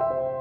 you.